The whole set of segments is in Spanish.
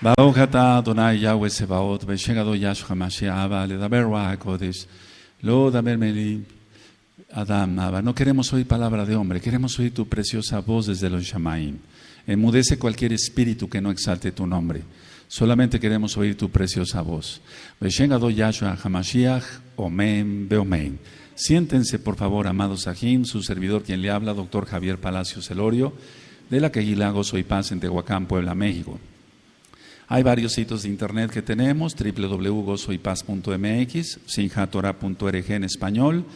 Baruch atah Adonai Yahweh Sebaot, Veshegado Yahshua Mashiach, Ledaber Kodesh, Lo Daber Melim, Adam Abba. No queremos oír palabra de hombre, queremos oír tu preciosa voz desde los Shamaim. Enmudece cualquier espíritu que no exalte tu nombre. Solamente queremos oír tu preciosa voz. Veshegado Yahshua Hamashiach, Omen Beomen. Siéntense, por favor, amados Ajim, su servidor quien le habla, doctor Javier Palacios Elorio de la Queguila Gozo y Paz en Tehuacán, Puebla, México. Hay varios sitios de internet que tenemos, www.gozoypaz.mx, sinjatora.org en español,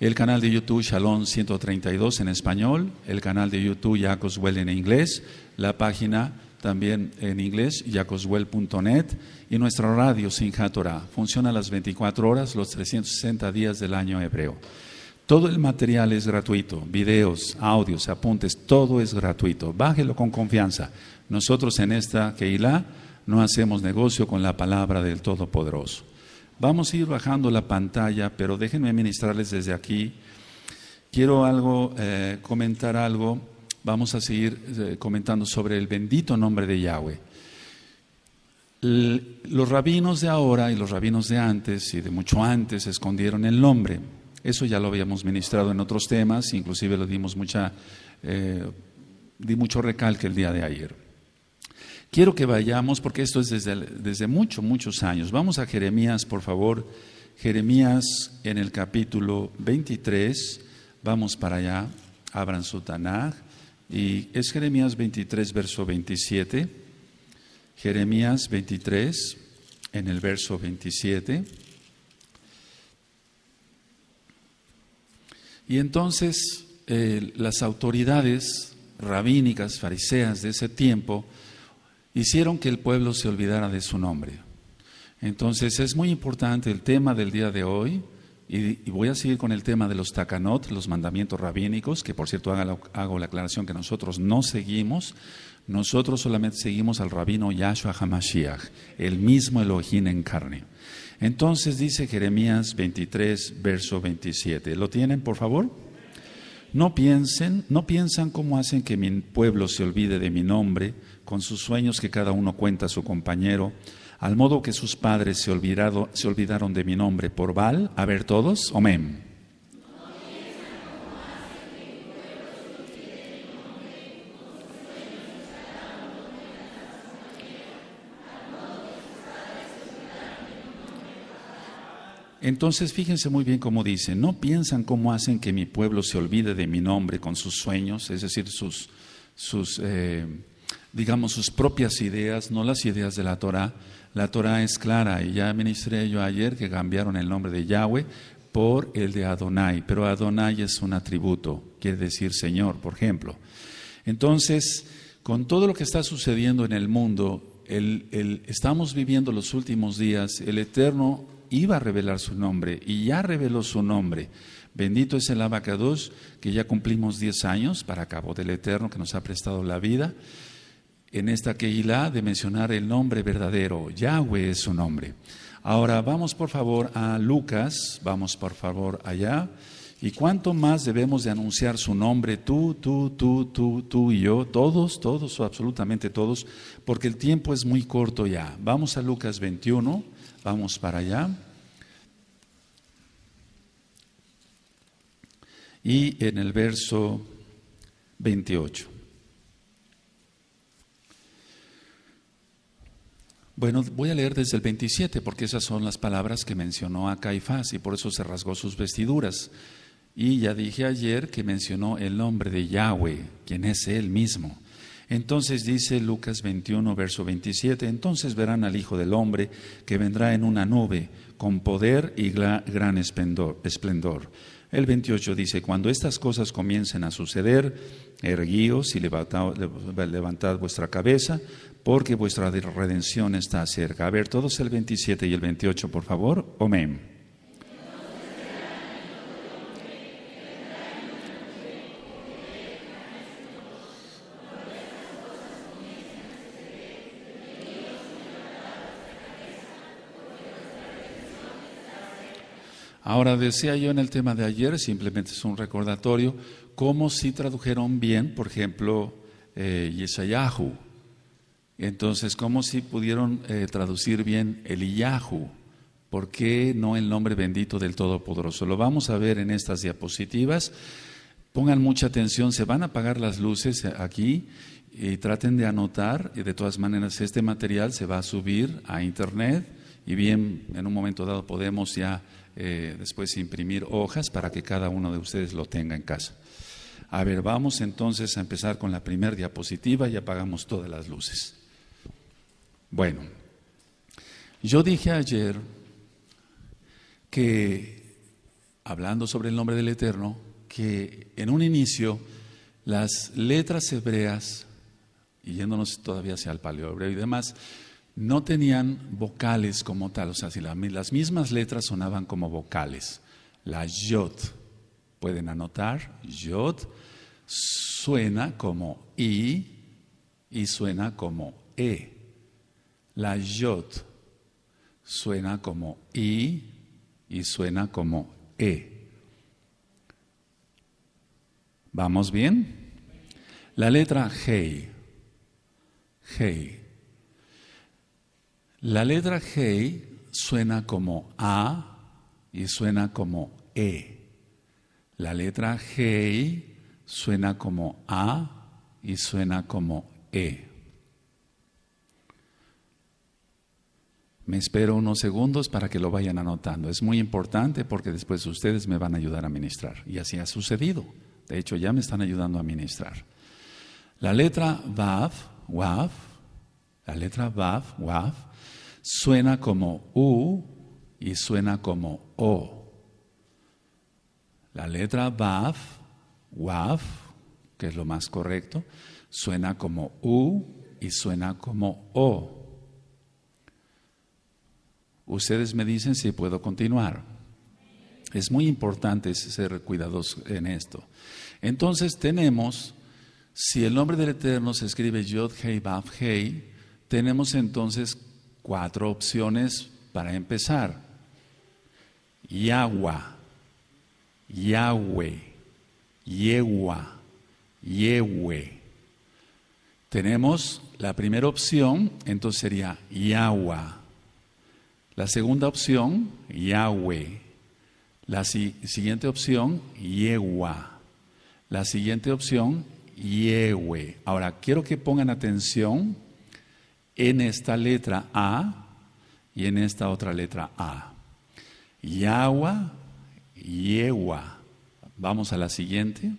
el canal de YouTube Shalom 132 en español, el canal de YouTube Yacoswell en inglés, la página también en inglés, yacoswell.net y nuestra radio Sinjatora. Funciona las 24 horas, los 360 días del año hebreo. Todo el material es gratuito, videos, audios, apuntes, todo es gratuito. Bájelo con confianza. Nosotros en esta Keilah no hacemos negocio con la palabra del Todopoderoso. Vamos a ir bajando la pantalla, pero déjenme ministrarles desde aquí. Quiero algo, eh, comentar algo. Vamos a seguir eh, comentando sobre el bendito nombre de Yahweh. los rabinos de ahora y los rabinos de antes y de mucho antes escondieron el nombre. Eso ya lo habíamos ministrado en otros temas, inclusive lo dimos mucha, eh, di mucho recalque el día de ayer. Quiero que vayamos, porque esto es desde, desde muchos, muchos años. Vamos a Jeremías, por favor. Jeremías en el capítulo 23. Vamos para allá. Abran su Tanaj. Y es Jeremías 23, verso 27. Jeremías 23, en el verso 27. Y entonces eh, las autoridades rabínicas, fariseas de ese tiempo, hicieron que el pueblo se olvidara de su nombre. Entonces es muy importante el tema del día de hoy, y, voy a seguir con el tema de los takanot, los mandamientos rabínicos, que por cierto hago la aclaración que nosotros no seguimos, nosotros solamente seguimos al rabino Yahshua HaMashiach, el mismo Elohim en carne. Entonces dice Jeremías 23, verso 27. ¿Lo tienen, por favor? No piensen, no piensan cómo hacen que mi pueblo se olvide de mi nombre, con sus sueños que cada uno cuenta a su compañero, al modo que sus padres se, se olvidaron de mi nombre por Baal. A ver todos, amén. Entonces fíjense muy bien cómo dice, no piensan cómo hacen que mi pueblo se olvide de mi nombre con sus sueños, es decir, sus, sus eh, digamos, sus propias ideas, no las ideas de la Torah. La Torah es clara y ya ministré yo ayer que cambiaron el nombre de Yahweh por el de Adonai, pero Adonai es un atributo, quiere decir Señor, por ejemplo. Entonces, con todo lo que está sucediendo en el mundo, el, estamos viviendo los últimos días, el Eterno iba a revelar su nombre y ya reveló su nombre. Bendito es el abacados, que ya cumplimos 10 años para cabo del Eterno que nos ha prestado la vida. En esta Keilah de mencionar el nombre verdadero, Yahweh es su nombre. Ahora vamos por favor a Lucas, vamos por favor allá. ¿Y cuánto más debemos de anunciar su nombre? Tú, tú, tú, tú, tú y yo, todos, todos, absolutamente todos, porque el tiempo es muy corto ya. Vamos a Lucas 21. Vamos para allá. Y en el verso 28. Bueno, voy a leer desde el 27 porque esas son las palabras que mencionó a Caifás y por eso se rasgó sus vestiduras. Y ya dije ayer que mencionó el nombre de Yahweh, quien es Él mismo. Entonces dice Lucas 21, verso 27, entonces verán al Hijo del Hombre que vendrá en una nube con poder y gran esplendor. El 28 dice, cuando estas cosas comiencen a suceder, erguíos y levantad, levantad vuestra cabeza, porque vuestra redención está cerca. A ver, todos el 27 y el 28, por favor. Amén. Ahora decía yo en el tema de ayer, simplemente es un recordatorio, cómo si tradujeron bien, por ejemplo, eh, Yesayahu, Entonces, ¿cómo si pudieron eh, traducir bien Eliyahu? ¿Por qué no el nombre bendito del Todopoderoso? Lo vamos a ver en estas diapositivas. Pongan mucha atención, se van a apagar las luces aquí y traten de anotar. Y de todas maneras, este material se va a subir a internet y bien, en un momento dado podemos ya eh, después imprimir hojas para que cada uno de ustedes lo tenga en casa. A ver, vamos entonces a empezar con la primera diapositiva y apagamos todas las luces. Bueno, yo dije ayer que, hablando sobre el nombre del Eterno, que en un inicio las letras hebreas, y yéndonos todavía hacia el paleo hebreo y demás, no tenían vocales como tal, o sea, si las mismas letras sonaban como vocales. La yod, pueden anotar, yod suena como i y suena como e. La yod suena como I y suena como E. ¿Vamos bien? La letra Hei. Hei. La letra Hei suena como A y suena como E. La letra Hei suena como A y suena como E. Me espero unos segundos para que lo vayan anotando. Es muy importante porque después ustedes me van a ayudar a ministrar. Y así ha sucedido. De hecho, ya me están ayudando a ministrar. La letra Vav, Wav, la letra Vav, Wav, suena como U y suena como O. La letra Vav, Wav, que es lo más correcto, suena como U y suena como O. Ustedes me dicen si puedo continuar. Es muy importante ser cuidadosos en esto. Entonces tenemos, si el nombre del Eterno se escribe Yod Hei Vav Hei, tenemos entonces cuatro opciones para empezar. Yahweh, Yahweh, Yehua, Yehue. Tenemos la primera opción, entonces sería Yahweh. La segunda opción, Yahweh. La siguiente opción, Yehua. La siguiente opción, Yehue. Ahora, quiero que pongan atención en esta letra A y en esta otra letra A. Yahweh, Yehua. Vamos a la siguiente.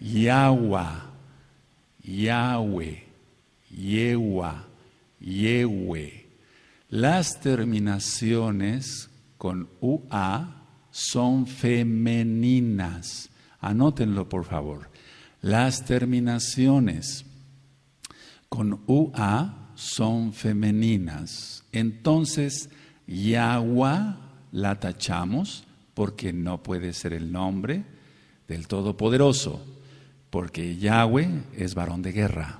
Yahweh, Yehua, Yehue. Las terminaciones con UA son femeninas. Anótenlo, por favor. Las terminaciones con UA son femeninas. Entonces, Yahweh la tachamos porque no puede ser el nombre del Todopoderoso, porque Yahweh es varón de guerra.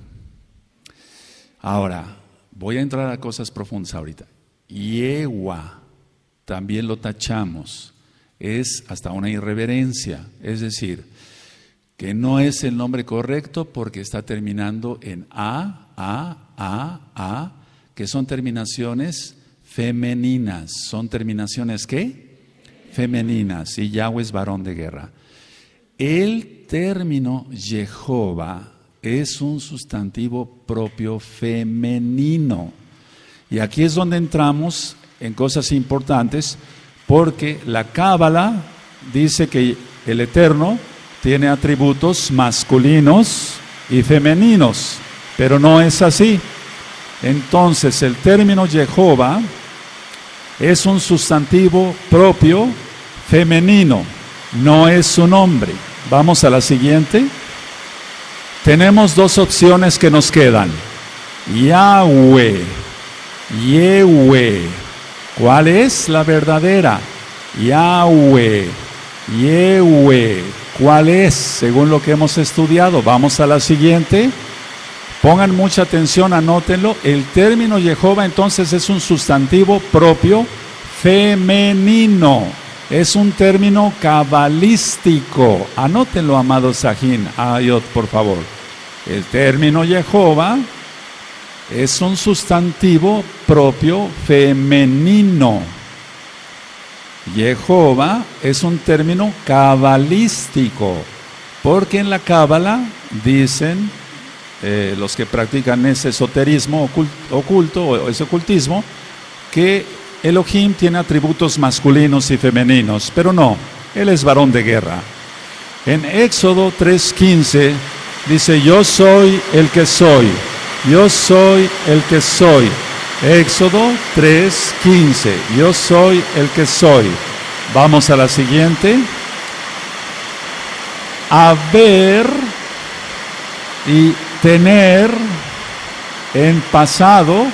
Ahora, Voy a entrar a cosas profundas ahorita. Yehua, también lo tachamos. Es hasta una irreverencia. Es decir, que no es el nombre correcto porque está terminando en A, A, A, A, que son terminaciones femeninas. ¿Son terminaciones qué? Femeninas. Y Yahweh es varón de guerra. El término Jehová es un sustantivo propio femenino. Y aquí es donde entramos en cosas importantes, porque la Cábala dice que el Eterno tiene atributos masculinos y femeninos, pero no es así. Entonces el término Jehová es un sustantivo propio femenino, no es su nombre. Vamos a la siguiente. Tenemos dos opciones que nos quedan. Yahweh, Yehue. ¿Cuál es la verdadera? Yahweh, Yehue. ¿Cuál es? Según lo que hemos estudiado. Vamos a la siguiente. Pongan mucha atención, anótenlo. El término Jehová entonces es un sustantivo propio femenino. Es un término cabalístico. Anótenlo, amado Sajín. Ayot, por favor. El término Jehová es un sustantivo propio femenino. Jehová es un término cabalístico, porque en la cábala dicen eh, los que practican ese esoterismo oculto, o ese ocultismo, que Elohim tiene atributos masculinos y femeninos, pero no, él es varón de guerra. En Éxodo 3:15 dice, yo soy el que soy, yo soy el que soy. Éxodo 3:15, yo soy el que soy. Vamos a la siguiente. Haber y tener en pasado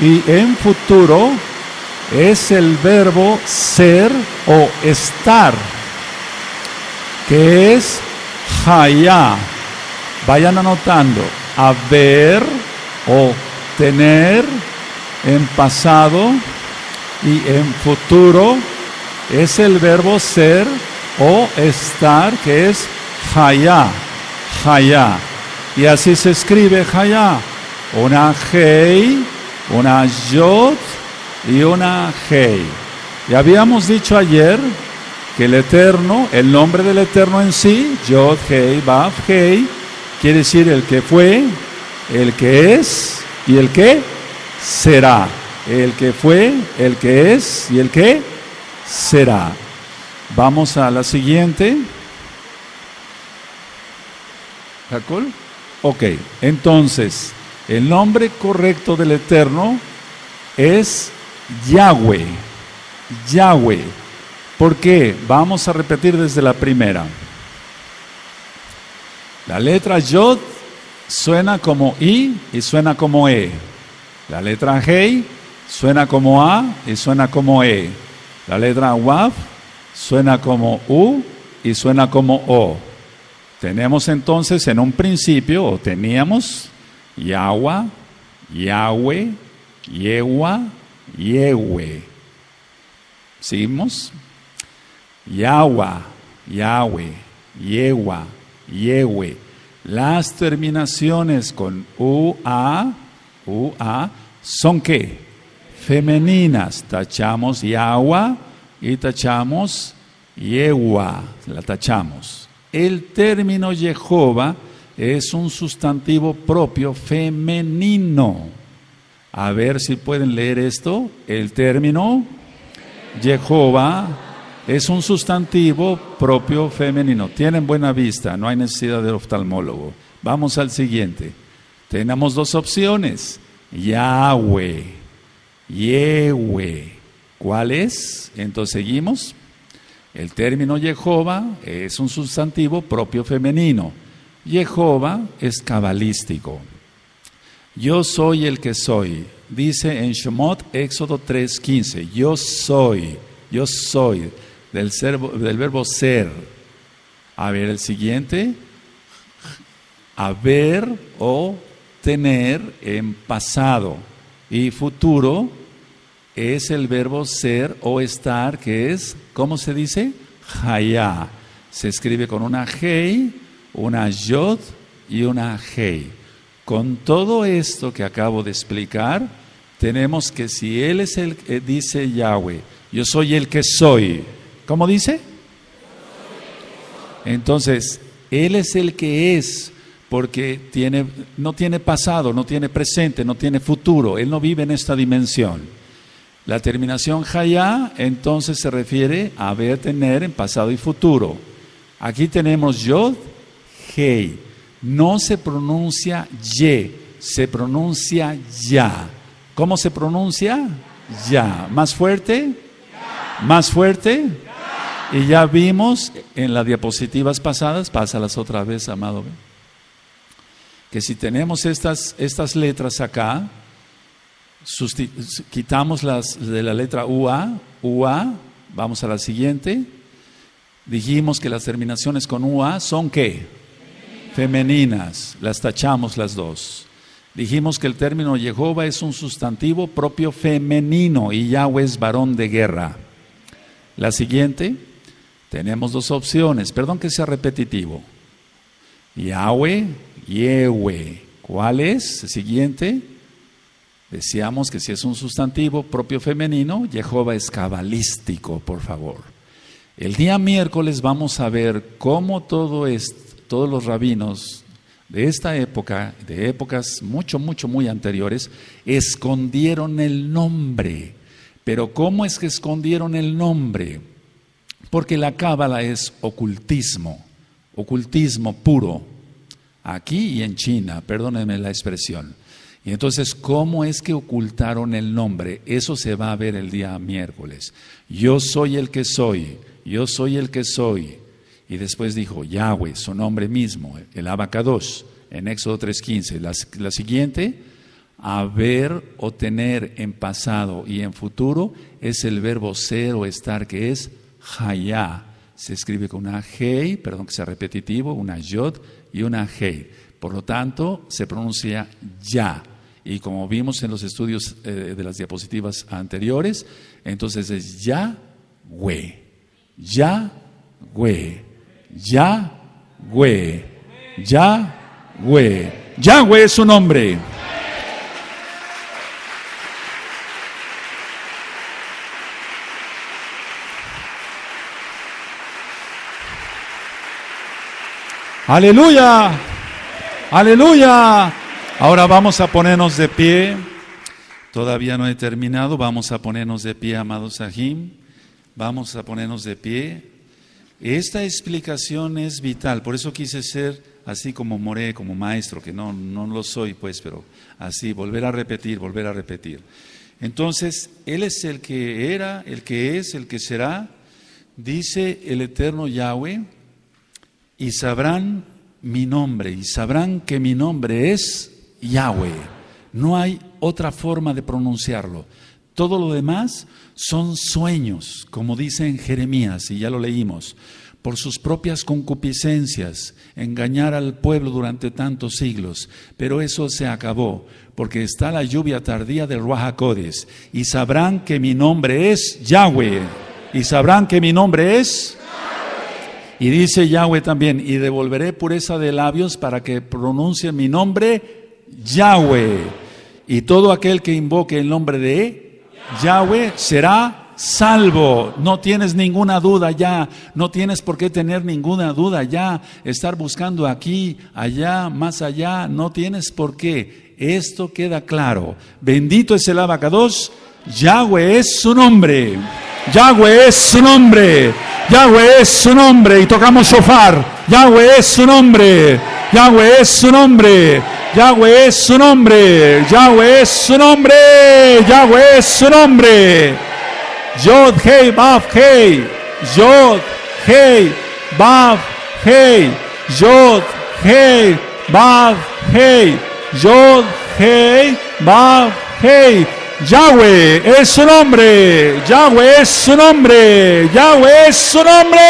y en futuro es el verbo ser o estar, que es haya. Vayan anotando, haber o tener en pasado y en futuro es el verbo ser o estar, que es haya, haya. Y así se escribe haya, una hei, una yod y una hei. Y habíamos dicho ayer que el Eterno, el nombre del Eterno en sí, Yod, Hei, Baf, Hei, quiere decir el que fue, el que es y el que será. El que fue, el que es y el que será. Vamos a la siguiente. ¿Jacol? Ok, entonces, el nombre correcto del Eterno es Yahweh. Yahweh. ¿Por qué? Vamos a repetir desde la primera. La letra Yod suena como I y suena como E. La letra Hei suena como A y suena como E. La letra Waf suena como U y suena como O. Tenemos entonces en un principio, o teníamos, Yahweh, Yahweh, Yewa, Yehue. ¿Seguimos? Yahweh, Yahweh, Yewa, Yehue. Las terminaciones con UA, UA, son qué? Femeninas. Tachamos Yahweh y tachamos Yewa. La tachamos. El término Jehová es un sustantivo propio femenino. A ver si pueden leer esto. El término Jehová es un sustantivo propio femenino. Tienen buena vista, no hay necesidad de oftalmólogo. Vamos al siguiente. Tenemos dos opciones. Yahweh, Yehue. ¿Cuál es? Entonces seguimos. El término Jehová es un sustantivo propio femenino. Jehová es cabalístico. Yo soy el que soy. Dice en Shemot, Éxodo 3:15. Yo soy, yo soy, del, del verbo ser. A ver, el siguiente. Haber o tener en pasado y futuro es el verbo ser o estar, que es, ¿cómo se dice? Haya. Se escribe con una hei, una yod y una hei. Con todo esto que acabo de explicar, tenemos que si Él es el que dice Yahweh, yo soy el que soy, ¿cómo dice? Entonces, Él es el que es, porque tiene, no tiene pasado, no tiene presente, no tiene futuro, Él no vive en esta dimensión. La terminación Hayá entonces se refiere a ver, tener en pasado y futuro. Aquí tenemos Yod, Hei no se pronuncia ye, se pronuncia ya. ¿Cómo se pronuncia? Ya. ¿Más fuerte? ¿Más fuerte? Y ya vimos en las diapositivas pasadas, pásalas otra vez, amado, que si tenemos estas, estas letras acá, quitamos las de la letra UA, UA, vamos a la siguiente, dijimos que las terminaciones con UA son qué? femeninas, las tachamos las dos. Dijimos que el término Jehová es un sustantivo propio femenino y Yahweh es varón de guerra. La siguiente, tenemos dos opciones, perdón que sea repetitivo. Yahweh, Yehue. ¿Cuál es? Siguiente, Decíamos que si es un sustantivo propio femenino, Jehová es cabalístico, por favor. El día miércoles vamos a ver cómo todos los rabinos de esta época, de épocas mucho, mucho, muy anteriores, escondieron el nombre. Pero ¿cómo es que escondieron el nombre? Porque la cábala es ocultismo, ocultismo puro, aquí y en China, perdónenme la expresión. Y entonces, ¿cómo es que ocultaron el nombre? Eso se va a ver el día miércoles. Yo soy el que soy, yo soy el que soy. Y después dijo Yahweh, su nombre mismo, el abacados, en Éxodo 3.15. La, la siguiente, haber o tener en pasado y en futuro, es el verbo ser o estar, que es hayá. Se escribe con una hei, perdón que sea repetitivo, una yod y una hei. Por lo tanto, se pronuncia ya. Y como vimos en los estudios eh, de las diapositivas anteriores, entonces es Yahweh. Yahweh. Yahweh. Yahweh. Yahweh es su nombre. Aleluya. Aleluya. Ahora vamos a ponernos de pie. Todavía no he terminado. Vamos a ponernos de pie, amados Sahim. Vamos a ponernos de pie. Esta explicación es vital, por eso quise ser así como Moré, como maestro, que no, no lo soy, pues, pero así, volver a repetir, volver a repetir. Entonces, Él es el que era, el que es, el que será, dice el eterno Yahweh, y sabrán mi nombre, y sabrán que mi nombre es Yahweh. No hay otra forma de pronunciarlo. Todo lo demás son sueños, como dice en Jeremías, y ya lo leímos, por sus propias concupiscencias, engañar al pueblo durante tantos siglos. Pero eso se acabó, porque está la lluvia tardía del Ruajacodes, y sabrán que mi nombre es Yahweh, y sabrán que mi nombre es... Y dice Yahweh también, y devolveré pureza de labios para que pronuncien mi nombre Yahweh. Y todo aquel que invoque el nombre de Yahweh será salvo. No tienes ninguna duda ya, no tienes por qué tener ninguna duda ya, estar buscando aquí, allá, más allá, no tienes por qué. Esto queda claro. Bendito es el abacados, Yahweh es su nombre. Yahweh es su nombre. Yahweh es su nombre. Y tocamos shofar. Yahweh es su nombre. Yahweh es su nombre. Yahweh es su nombre. Yahweh es su nombre. Yahweh es su nombre. Yod Hei Baf Hei. Yod Hei Baf Hei. Yod Hei Baf Hei. Yod Hei Baf Hei. Yahweh es su nombre. Yahweh es su nombre. Yahweh es su nombre.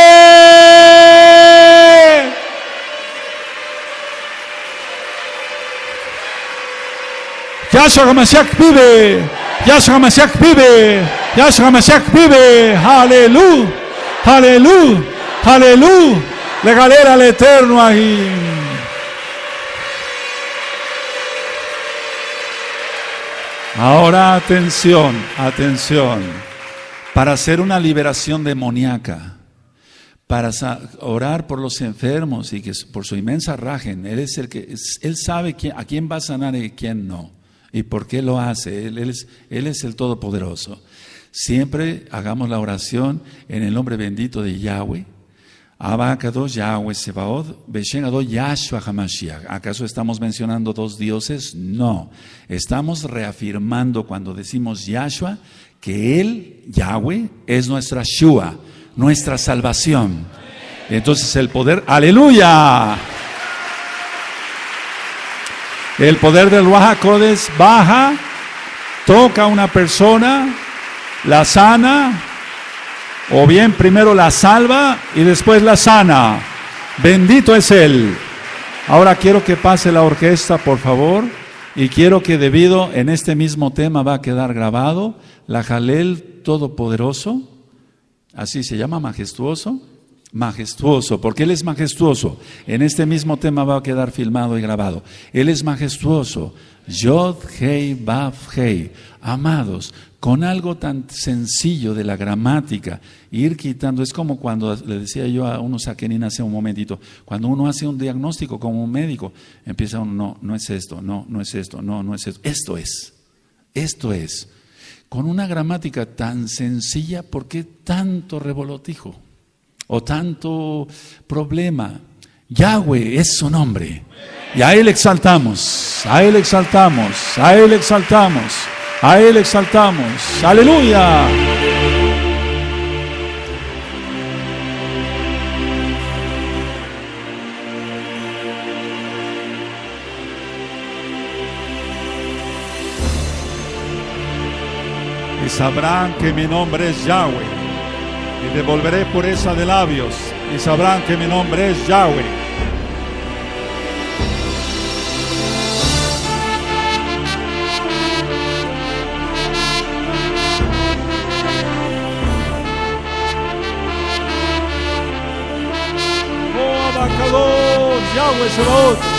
Yahshua HaMashiach vive. Yahshua HaMashiach vive. Yahshua HaMashiach vive. Aleluya. Aleluya. Aleluya. Le galera al eterno ahí. Ahora atención, atención. Para hacer una liberación demoníaca, para orar por los enfermos y que por su inmensa rajen, él es el que él sabe a quién va a sanar y a quién no. ¿Y por qué lo hace? Él, es, él es el Todopoderoso. Siempre hagamos la oración en el nombre bendito de Yahweh. Abacados Yahweh Sebaod, Beshen Yahshua Hamashiach. ¿Acaso estamos mencionando dos dioses? No. Estamos reafirmando cuando decimos Yahshua que Él, Yahweh, es nuestra Shua, nuestra salvación. Entonces el poder, aleluya. El poder del Wahakodes baja, toca a una persona, la sana, o bien primero la salva y después la sana. Bendito es Él. Ahora quiero que pase la orquesta, por favor, y quiero que debido en este mismo tema va a quedar grabado la Jalel Todopoderoso, así se llama, majestuoso, majestuoso, porque Él es majestuoso. En este mismo tema va a quedar filmado y grabado. Él es majestuoso. Yod, Hei, Baf, Hei. Amados, con algo tan sencillo de la gramática, ir quitando, es como cuando le decía yo a unos saquenín hace un momentito, cuando uno hace un diagnóstico como un médico, empieza uno, no, no es esto, no, no es esto, no, no es esto, esto es, esto es. Con una gramática tan sencilla, ¿por qué tanto revolotijo? o tanto problema. Yahweh es su nombre. Y a Él exaltamos, a Él exaltamos, a Él exaltamos, a Él exaltamos. Aleluya. Y sabrán que mi nombre es Yahweh y devolveré pureza de labios y sabrán que mi nombre es Yahweh. Akadosh, Yahweh Shalom.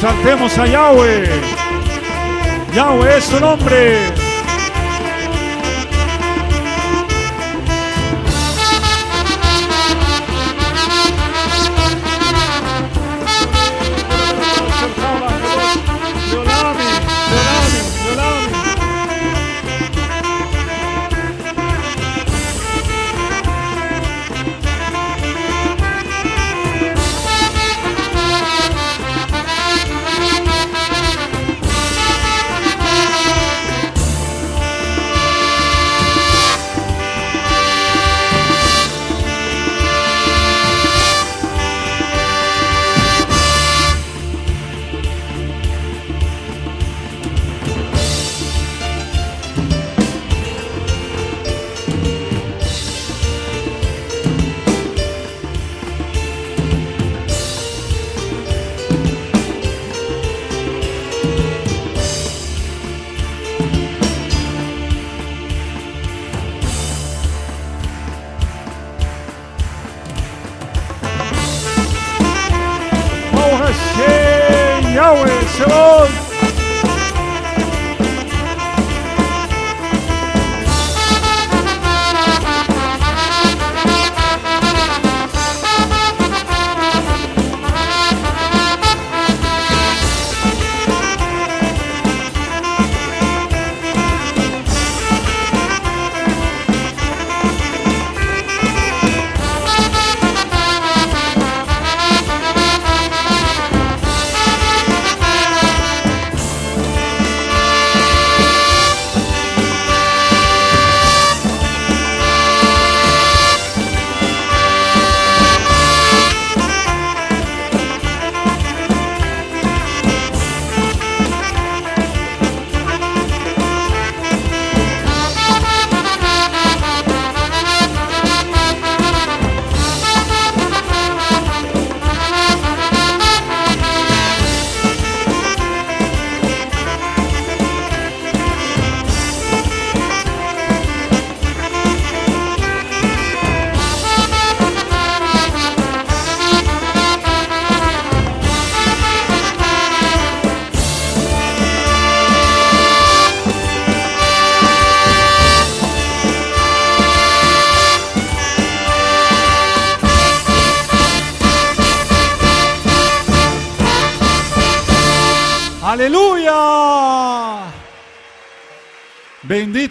Exaltemos a Yahweh. Yahweh es su nombre.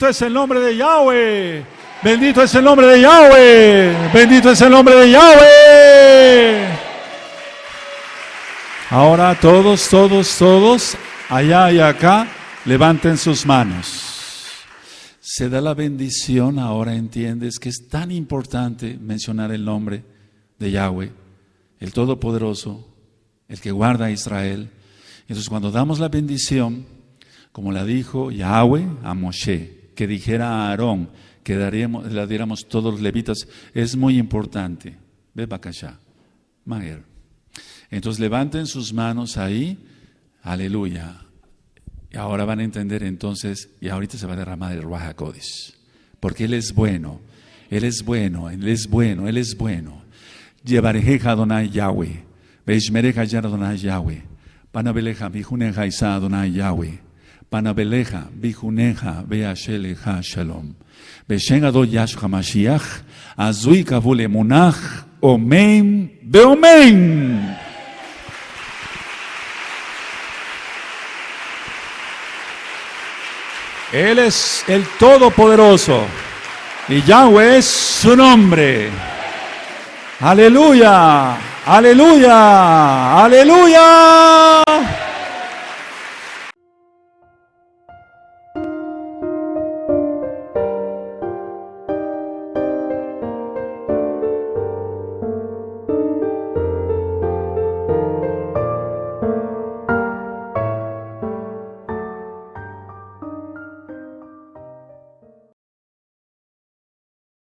Es el nombre de Yahweh. Bendito es el nombre de Yahweh. Bendito es el nombre de Yahweh. Ahora todos, todos, todos, allá y acá, levanten sus manos. Se da la bendición, ahora entiendes que es tan importante mencionar el nombre de Yahweh, el Todopoderoso, el que guarda a Israel. Entonces cuando damos la bendición, como la dijo Yahweh a Moshe, que dijera a Aarón, que daríamos, la diéramos todos los levitas, es muy importante. Ve. Entonces levanten sus manos ahí, aleluya. Y ahora van a entender entonces, y ahorita se va a derramar el Ruach porque Él es bueno, Él es bueno, Él es bueno, Él es bueno. Llevarejeja Adonai Yahweh, Veishmereja Adonai Yahweh, Panabeleja Bijuneja Isa Adonai Yahweh. Panabeleja, Bijuneja, Beasheleja Shalom. Beshen Ado Yashua Mashiach, Azui Kavule Munach, Omen, Beomen. Él es el Todopoderoso y Yahweh es su nombre. Aleluya, aleluya, aleluya.